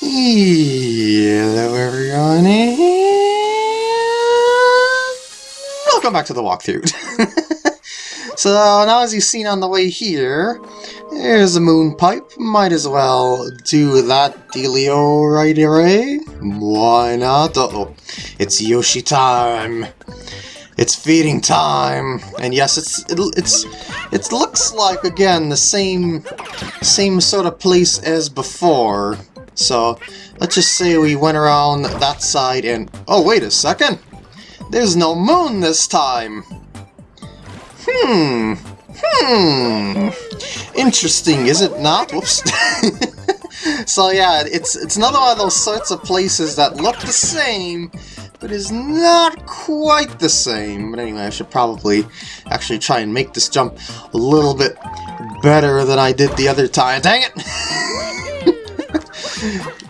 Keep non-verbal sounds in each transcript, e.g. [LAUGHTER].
Hello everyone, and welcome back to the walkthrough. [LAUGHS] so now as you've seen on the way here, there's a moon pipe. Might as well do that dealio right away. Why not? Uh oh it's Yoshi time. It's feeding time, and yes, it's it, it's it looks like again the same same sort of place as before. So let's just say we went around that side and oh wait a second, there's no moon this time. Hmm, hmm, interesting, is it not? Whoops. [LAUGHS] so yeah, it's it's another one of those sorts of places that look the same but is not quite the same. But anyway, I should probably actually try and make this jump a little bit better than I did the other time. Dang it! [LAUGHS]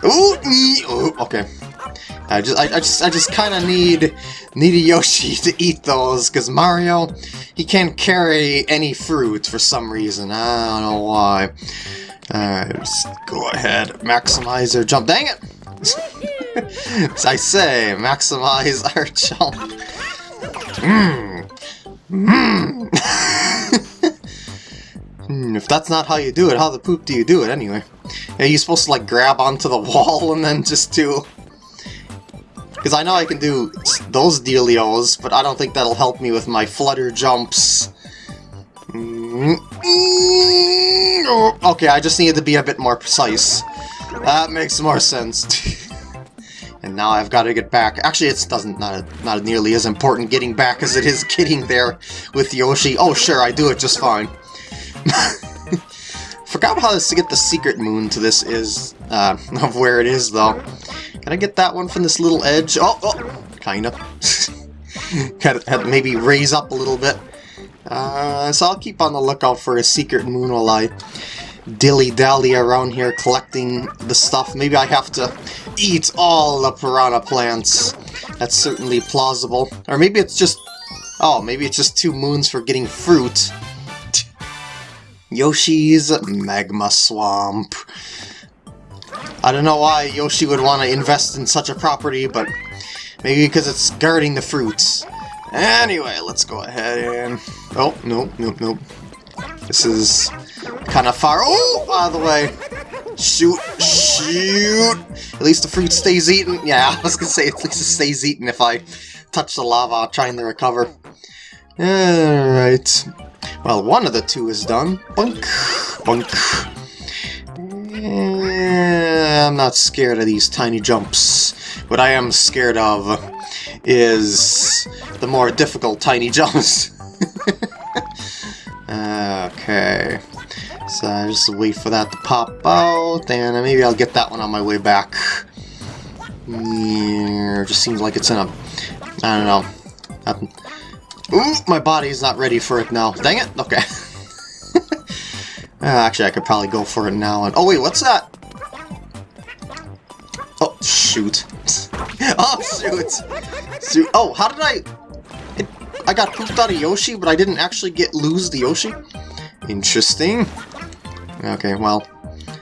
ooh, ooh, okay. I just, I, I just, I just kind of need, need a Yoshi [LAUGHS] to eat those because Mario, he can't carry any fruit for some reason. I don't know why. Alright, just go ahead, maximizer jump. Dang it! [LAUGHS] I say, maximize [LAUGHS] our jump. Mmm. Mmm. if that's not how you do it, how the poop do you do it anyway? Are you supposed to like grab onto the [LAUGHS] wall and then just do... Because I know I can do those dealios, but I don't think that'll help me with my flutter jumps. Mm -hmm. Okay, I just needed to be a bit more precise. That makes more sense. [LAUGHS] And now I've got to get back. Actually, it's doesn't not not nearly as important getting back as it is getting there with Yoshi. Oh, sure, I do it just fine. [LAUGHS] Forgot how to get the secret moon to this is, uh, [LAUGHS] of where it is, though. Can I get that one from this little edge? Oh, oh [LAUGHS] had, had to maybe raise up a little bit. Uh, so I'll keep on the lookout for a secret moon while I dilly-dally around here collecting the stuff. Maybe I have to eat all the piranha plants. That's certainly plausible. Or maybe it's just... Oh, maybe it's just two moons for getting fruit. Yoshi's Magma Swamp. I don't know why Yoshi would want to invest in such a property, but maybe because it's guarding the fruits. Anyway, let's go ahead and... Oh, nope, nope, nope. This is kind of far. Oh, of the way. Shoot, shoot. At least the fruit stays eaten. Yeah, [LAUGHS] I was gonna say at least it stays eaten if I touch the lava trying to recover. Alright. Well, one of the two is done. Bunk, bunk. Eh, I'm not scared of these tiny jumps. What I am scared of is the more difficult tiny jumps. [LAUGHS] okay. So I just wait for that to pop out, and maybe I'll get that one on my way back. Yeah, just seems like it's in a... I don't know. Ooh, my body's not ready for it now. Dang it! Okay. [LAUGHS] uh, actually, I could probably go for it now. And, oh, wait, what's that? Oh, shoot. [LAUGHS] oh, shoot! Shoot. Oh, how did I... It, I got pooped out of Yoshi, but I didn't actually get lose the Yoshi? Interesting. Okay, well,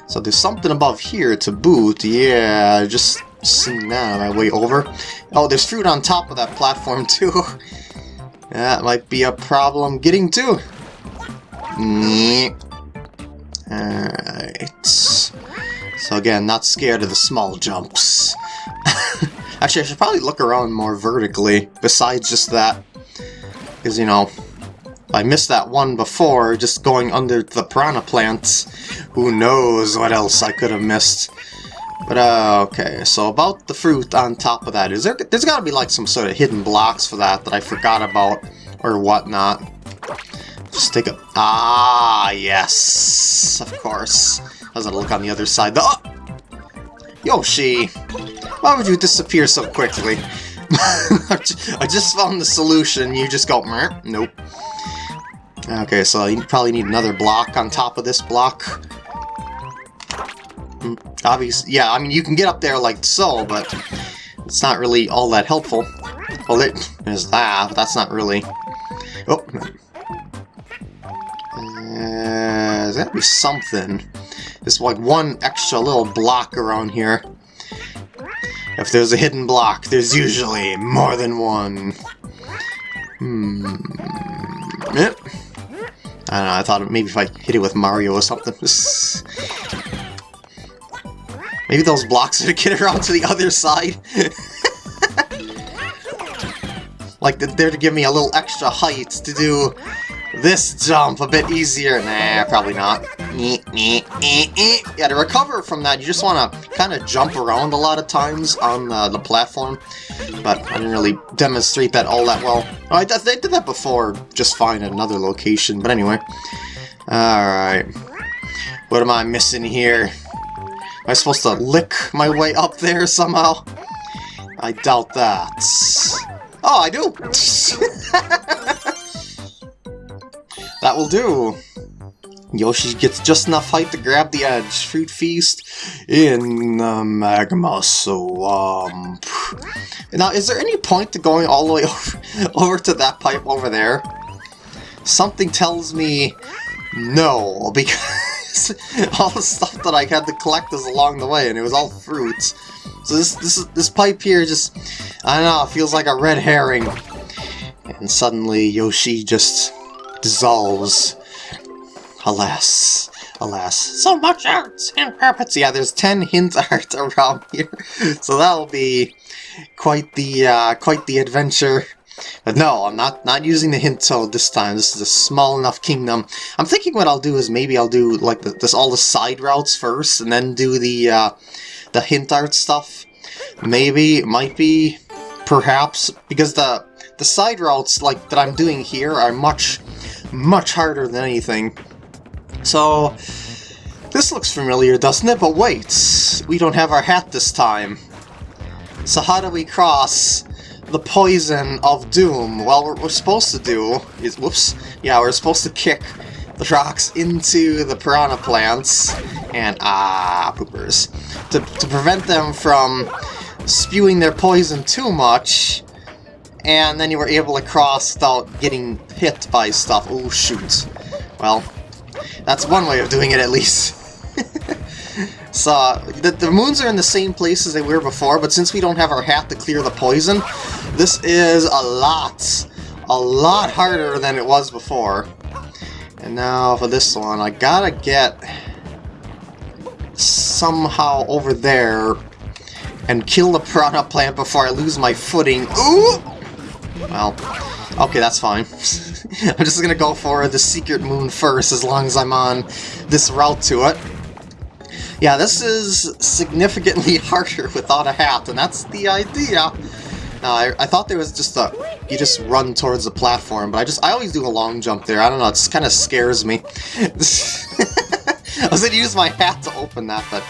so there's something above here to boot. Yeah, just seeing that my way over. Oh, there's fruit on top of that platform, [LAUGHS] too. That might be a problem getting to. Alright. So again, not scared of the small jumps. [LAUGHS] Actually, I should probably look around more vertically, besides just that. Because, you know, I missed that one before, just going under the piranha plants. Who knows what else I could have missed. But, uh, okay, so about the fruit on top of that, is there, there's gotta be like some sort of hidden blocks for that that I forgot about, or whatnot. Just take a, ah, yes, of course. How's it look on the other side? The, Oh! Yoshi! Why would you disappear so quickly? [LAUGHS] I just found the solution, you just go, nope. Okay, so you probably need another block on top of this block. Hmm, Obviously, yeah, I mean, you can get up there like so, but it's not really all that helpful. Well, there's that, but that's not really... Oh! Uh, gotta be something. There's like one extra little block around here. If there's a hidden block, there's usually more than one. Hmm. Yep. I don't know, I thought maybe if I hit it with Mario or something. [LAUGHS] maybe those blocks would get around to the other side. like they're to give me a little extra height to do this jump a bit easier. Nah, probably not. Yeah, to recover from that, you just want to kind of jump around a lot of times on the, the platform. But I didn't really demonstrate that all that well. Oh, I, they did that before, just fine at another location. But anyway. Alright. What am I missing here? Am I supposed to lick my way up there somehow? I doubt that. Oh, I do! [LAUGHS] that will do. Yoshi gets just enough height to grab the edge. Fruit Feast in um, the Magma Swamp. Now, is there any point to going all the way [LAUGHS] over, over to that pipe over there? Something tells me no, because [LAUGHS] all the stuff that I had to collect is along the way, and it was all fruits. So this this this pipe here just, I don't know, feels like a red herring. And suddenly Yoshi just dissolves Alas. Alas. So much art and carpets. Yeah, there's 10 hint [LAUGHS] art around here. So that'll be quite the uh, quite the adventure. But no, I'm not not using the hint toad this time. This is a small enough kingdom. I'm thinking what I'll do is maybe I'll do like the, this all the side routes first, and then do the uh, the hint art stuff. Maybe, might be, perhaps, because the the side routes like that I'm doing here are much much harder than anything. So, this looks familiar, doesn't it? But wait, we don't have our hat this time. So how do we cross the poison of doom? Well, what we're supposed to do is, whoops, yeah, we're supposed to kick the rocks into the piranha plants, and ah, poopers, to, to prevent them from spewing their poison too much, and then you were able to cross without getting hit by stuff. Oh, shoot. Well, that's one way of doing it, at least. [LAUGHS] so, the, the moons are in the same place as they were before, but since we don't have our hat to clear the poison, this is a lot, a lot harder than it was before. And now for this one, I gotta get somehow over there and kill the piranha plant before I lose my footing. Ooh! Well, okay, that's fine. [LAUGHS] I'm just gonna go for the secret moon first as long as I'm on this route to it. Yeah, this is significantly [LAUGHS] harder without a hat, and that's the idea. Now, I, I thought there was just a... You just run towards the platform, but I just... I always do a long jump there. I don't know, it kind of scares me. [LAUGHS] I was gonna use my hat to open that, but...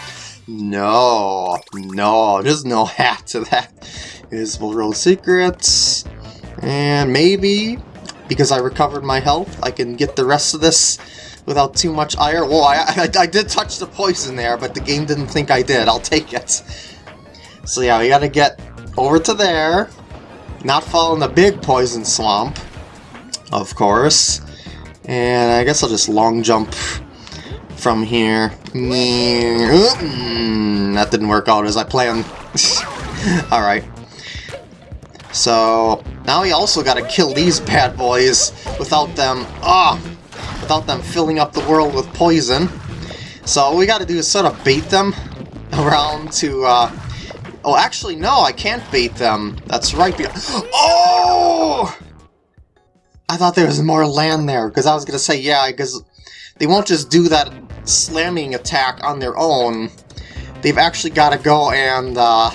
No, no, there's no hat to that. Invisible Road Secrets. And maybe because I recovered my health, I can get the rest of this without too much ire. Whoa, I, I, I did touch the poison there, but the game didn't think I did. I'll take it. So yeah, we gotta get over to there, not fall in the big poison swamp, of course. And I guess I'll just long jump from here. Mm, that didn't work out as I planned. [LAUGHS] Alright. So, now we also gotta kill these bad boys without them, ah, without them filling up the world with poison. So what we gotta do is sort of bait them [LAUGHS] around to, uh, oh, actually, no, I can't beat them. That's right, oh! I thought there was more land there, because I was gonna say, yeah, because they won't just do that slamming attack on their own. They've actually gotta go and, uh,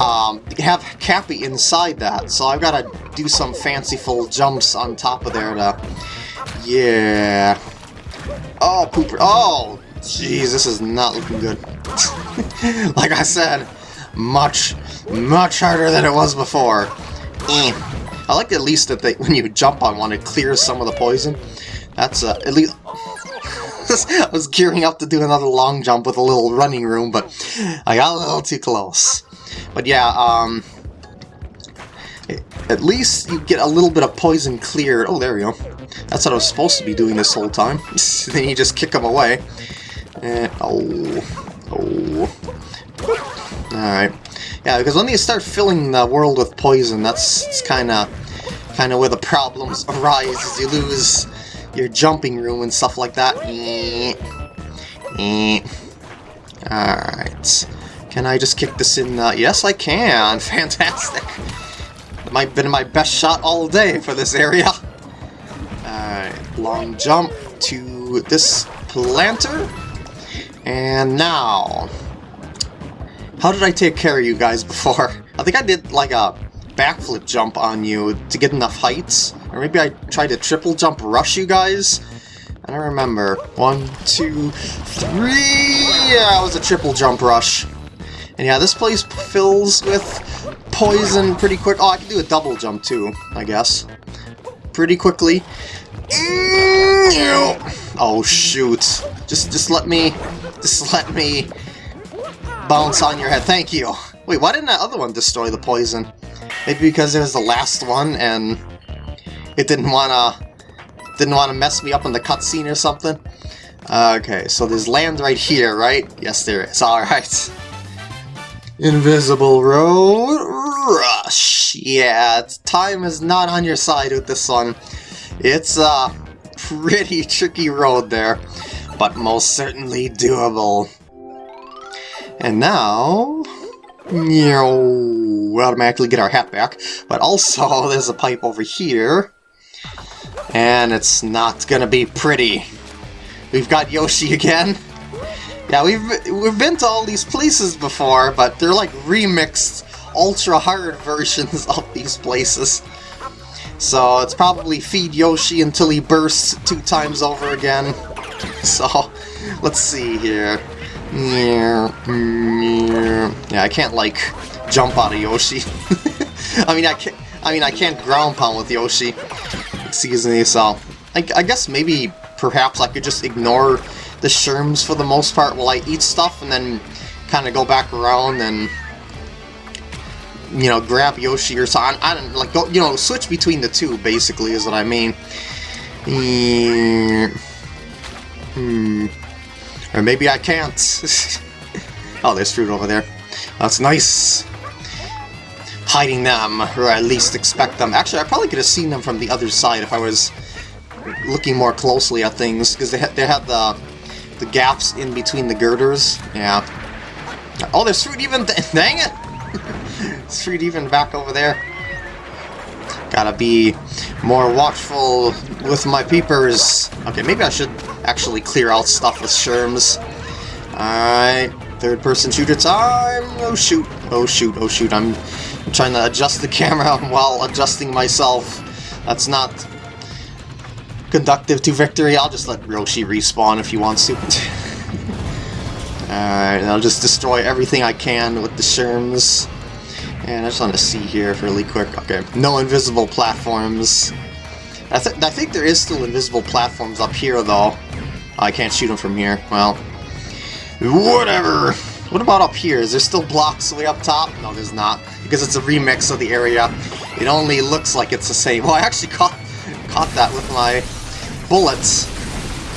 um, have Cappy inside that, so I've got to do some fanciful jumps on top of there to... Yeah... Oh, pooper. Oh! Jeez, this is not looking good. [LAUGHS] like I said, much, much harder than it was before. Eh. I like at least that they, when you jump on one, it clears some of the poison. That's, uh, at least... [LAUGHS] I was gearing up to do another long jump with a little running room, but I got a little too close. But yeah, um, at least you get a little bit of poison cleared. Oh, there we go. That's what I was supposed to be doing this whole time. [LAUGHS] then you just kick them away. Eh, oh. Oh. Alright. Yeah, because when you start filling the world with poison, that's kind of kind of where the problems arise, as you lose your jumping room and stuff like that. Eh. Eh. Alright. Can I just kick this in? Uh, yes, I can. [LAUGHS] Fantastic. It might have been my best shot all day for this area. Alright, long jump to this planter. And now... How did I take care of you guys before? [LAUGHS] I think I did like a backflip jump on you to get enough heights. Or maybe I tried to triple jump rush you guys. I don't remember. One, two, three... Yeah, it was a triple jump rush. And yeah, this place fills with poison pretty quick. Oh, I can do a double jump too, I guess. Pretty quickly. Mm, oh shoot. Just just let me just [LAUGHS] let me bounce on your head. Thank you. Wait, why didn't that other one destroy the poison? Maybe because it was the last one and it didn't wanna didn't wanna mess me up in the cutscene or something? Okay, so there's land right here, right? Yes, there is. [LAUGHS] Alright. Invisible Road Rush. Yeah, time is not on your side with this one. It's a pretty tricky road there, but most certainly doable. And now, you know, we automatically get our hat back, but also [LAUGHS] there's a pipe over here, and it's not gonna be pretty. We've got Yoshi again. Yeah, we've we've been to all these places before, but they're like remixed, ultra hard [LAUGHS] versions of these places. So it's probably feed Yoshi until he bursts two times over again. [LAUGHS] So let's see here. Yeah, I can't like jump out of Yoshi. [LAUGHS] I mean, I can't. I mean, I can't ground pound with Yoshi. Excuse me. So I, I guess maybe perhaps I could just ignore the sherms for the most part while I eat stuff and then kind of go back around and you know grab Yoshi or something. I don't like go you know switch between the two basically is what I mean. Hmm. Or maybe I can't. [LAUGHS] oh, there's fruit over there. That's nice. Hiding them, or at least expect them. Actually, I probably could have seen them from the other side if I was looking more closely at things, because they, ha they had the the gaps in between the girders. Yeah. Oh, there's fruit even... [LAUGHS] Dang it! [LAUGHS] fruit even back over there. Gotta be more watchful with my peepers. Okay, maybe I should actually clear out stuff with sherms. Alright, third person shooter time! Oh shoot, oh shoot, oh shoot, I'm, trying to adjust the [LAUGHS] camera while adjusting myself. That's not conductive to victory. I'll just let Yoshi respawn if he wants to. [LAUGHS] Alright, I'll just destroy everything I can with the sherms. And I just want to see here really quick. Okay, no invisible platforms. I, th I think there is still invisible platforms up here, though. I can't shoot them from here. Well, whatever. What about up here? Is there still blocks way up top? No, there's not. Because it's a remix of the area. It only looks like it's the same. [LAUGHS] Well, I actually caught, caught that with my bullets.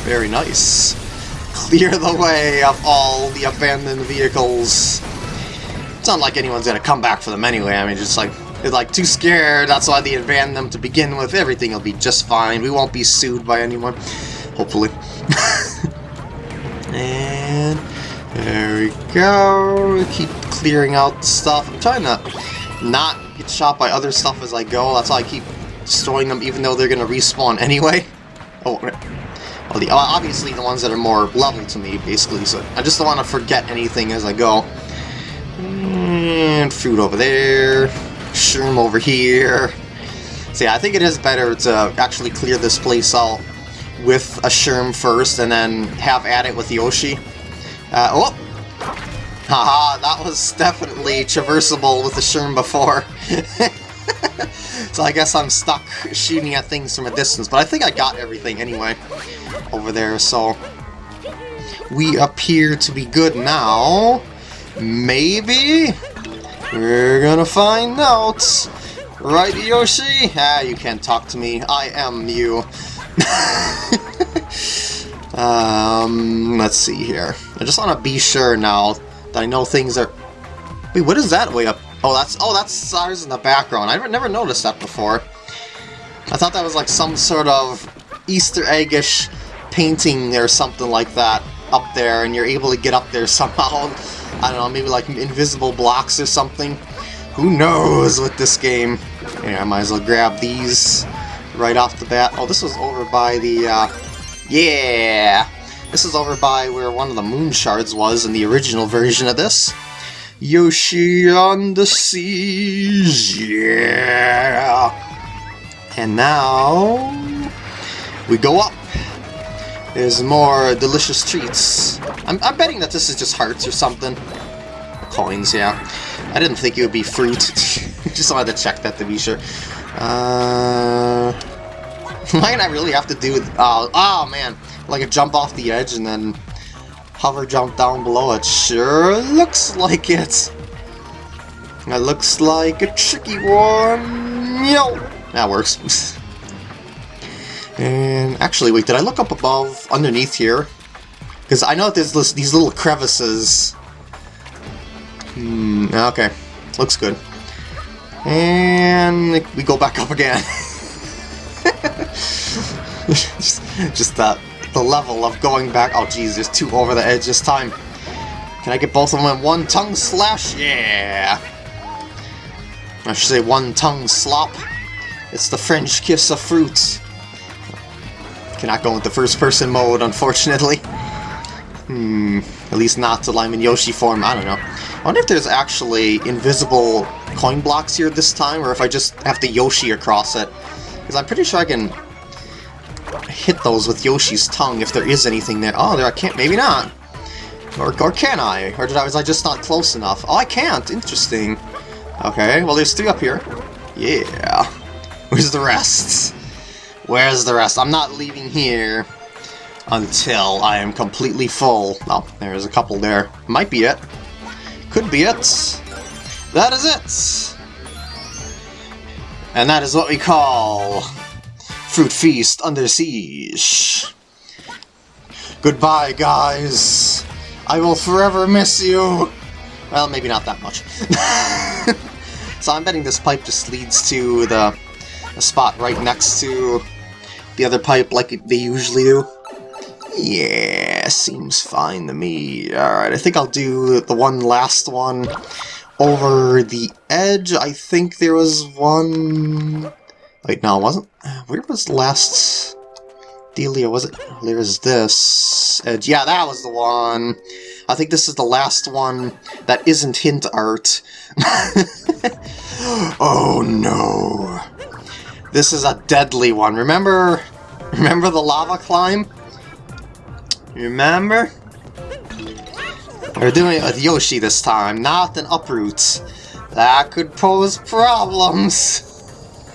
Very nice. Clear the way of all the abandoned vehicles. Not like anyone's gonna come back for them anyway. I mean, just like, they're like too scared. That's why they abandoned them to begin with. Everything will be just fine. We won't be sued by anyone. Hopefully. [LAUGHS] and there we go. Keep clearing out stuff. I'm trying to not get shot by other stuff as I go. That's why I keep destroying them even though they're to respawn anyway. [LAUGHS] Oh, well, oh, the, obviously the ones that are more level to me, basically, so I just don't want to forget anything as I go. And fruit over there, sherm over here. So yeah, I think it is better to actually clear this place out with a sherm first and then have at it with Yoshi. Uh, oh! Haha, that was definitely traversable with the sherm before. [LAUGHS] so I guess I'm stuck shooting at things from a distance, but I think I got everything anyway over there, so we appear to be good now. Maybe? We're gonna find out. Right, Yoshi? Ah, you can't talk to me. I am you. [LAUGHS] Um, let's see here. I just want to be sure now that I know things are... Wait, what is that way up? Oh, that's oh, that's stars in the background. I never noticed that before. I thought that was like some sort of Easter eggish painting or something like that up there, and you're able to get up there [LAUGHS] somehow. I don't know, maybe like invisible blocks or something. Who knows with this game? Yeah, I might as well grab these right off the bat. Oh, this was over by the, uh, yeah! This is over by where one of the moon shards was in the original version of this. Yoshi on the seas, yeah! And now... We go up. There's more delicious treats. I'm, I'm betting that this is just hearts or something. Coins, yeah. I didn't think it would be fruit. [LAUGHS] just wanted to check that to be sure. Uh... [LAUGHS] Might I really have to do... Oh, oh, man. Like a jump off the edge and then hover jump down below. It sure looks like it. It looks like a tricky one. Yo! That works. [LAUGHS] and actually, wait, did I look up above, underneath here? Because I know there's this, these little crevices. Hmm, okay. Looks good. And we go back up again. [LAUGHS] just, just that the level of going back. Oh, geez, there's two over the edge this time. Can I get both of them in one tongue slash? Yeah. I should say one tongue slop. It's the French kiss of fruits. Cannot go into first person mode, unfortunately. Hmm, at least not till I'm Yoshi form, I don't know. I wonder if there's actually invisible coin blocks here this time, or if I just have to Yoshi across it. Because I'm pretty sure I can hit those with Yoshi's tongue if there is anything there. Oh, there I can't, maybe not. Or, or can I? Or did I, was I just not close enough? Oh, I can't, interesting. Okay, well there's three up here. Yeah. Where's the rest? Where's the rest? I'm not leaving here until I am completely full. Oh, there's a couple there. Might be it. Could be it. That is it! And that is what we call Fruit Feast Under Siege. Goodbye, guys. I will forever miss you. Well, maybe not that much. [LAUGHS] so I'm betting this pipe just leads to the, the spot right next to the other pipe like they usually do. Yeah, seems fine to me. Alright, I think I'll do the one last one over the edge. I think there was one Wait, no, it wasn't. Where was the last Delia? Was it? There's this. Edge. Yeah, that was the one. I think this is the last one that isn't hint art. [LAUGHS] oh no. This is a deadly one. Remember remember the lava climb? Remember? We're doing it with Yoshi this time, not an uproot. That could pose problems.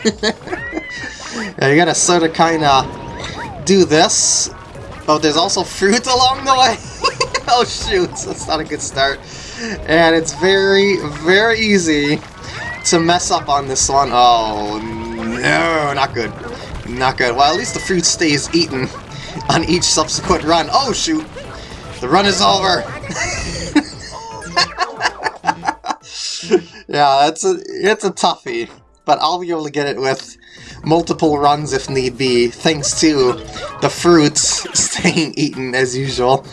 [LAUGHS] yeah, you gotta sort of kind of do this. Oh, there's also fruit [LAUGHS] along the way. [LAUGHS] oh shoot, that's not a good start. And it's very, very easy to mess up on this one. Oh no, not good. Not good. Well, at least the fruit stays eaten on each subsequent run. Oh shoot, the run is over. [LAUGHS] yeah, it's a it's a toughie but I'll be able to get it with multiple runs if need be, thanks to the fruits [LAUGHS] staying eaten as usual.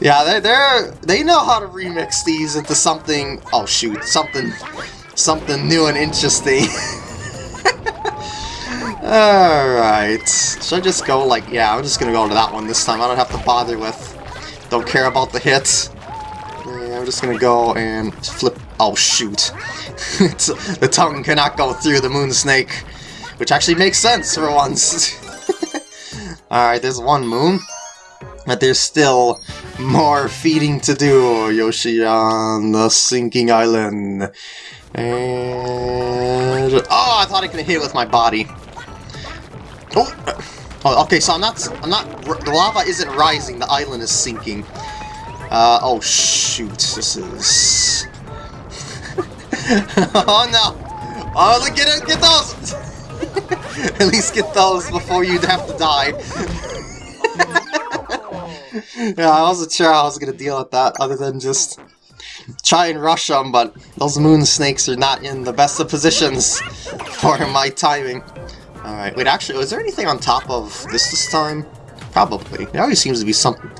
Yeah, they're, they're they know how to remix these into something. Oh shoot, something something new and interesting. [LAUGHS] [LAUGHS] Alright. Should I just go like, yeah, I'm just gonna go to that one this time. I don't have to bother with, don't care about the hits. Yeah, I'm just gonna go and flip, oh shoot. [LAUGHS] the tongue cannot go through the moon snake, which actually makes sense for once. [LAUGHS] Alright, there's one moon, but there's still more feeding to do, Yoshi on the sinking island. And... Oh, I thought I could hit it with my body. Oh! Oh, okay, so I'm not, I'm not, the lava isn't rising, the island is sinking. Uh, oh shoot, this is... [LAUGHS] oh no! Oh, look, get get those! [LAUGHS] At least get those before you have to die. [LAUGHS] yeah, I wasn't sure I was gonna deal with that, other than just try and rush them, but those moon snakes are not in the best of positions for my timing. Alright, wait, actually, was there anything on top of this this time? Probably. There always seems to be something.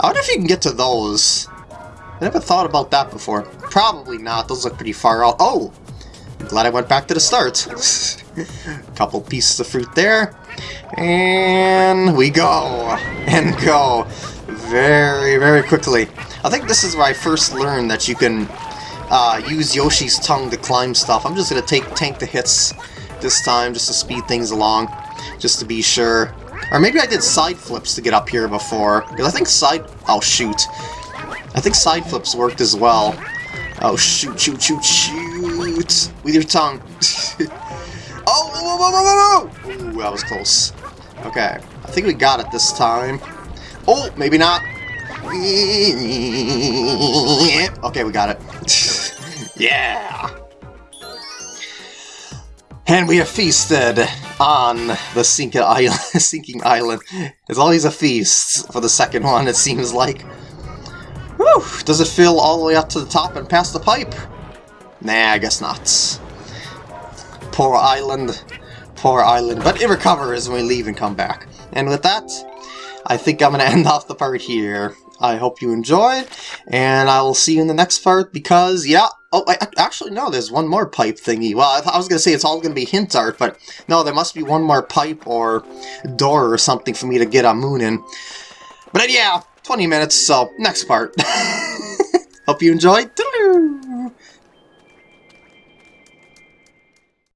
I wonder if you can get to those. I never thought about that before. Probably not, those look pretty far out. Oh! I'm glad I went back to the start. [LAUGHS] Couple pieces of fruit there. And we go! And go! Very, very quickly. I think this is where I first learned that you can uh, use Yoshi's tongue to climb stuff. I'm just going to take tank the hits this time just to speed things along, just to be sure. Or maybe I did side flips to get up here before, because I think side... Oh, shoot. I think side flips worked as well. Oh, shoot, shoot, shoot, shoot! With your tongue. [LAUGHS] oh, whoa, whoa, whoa, whoa, whoa! Ooh, that was close. Okay, I think we got it this time. Oh, maybe not. Okay, we got it. [LAUGHS] yeah! And we have feasted on the [LAUGHS] sinking island. sinking island. It's always a feast for the second one, it seems like. Whew! Does it fill all the way up to the top and past the pipe? Nah, I guess not. Poor island. Poor island. But it recovers when we leave and come back. And with that, I think I'm going [LAUGHS] to end off the part here. I hope you enjoyed, and I will see you in the next part because, yeah, oh, I, actually, no, there's one more pipe thingy. Well, I, I was going to say it's all going to be hint art, but no, there must be one more pipe or door or something for me to get a moon in. But yeah, 20 minutes, so next part. [LAUGHS] Hope you enjoyed.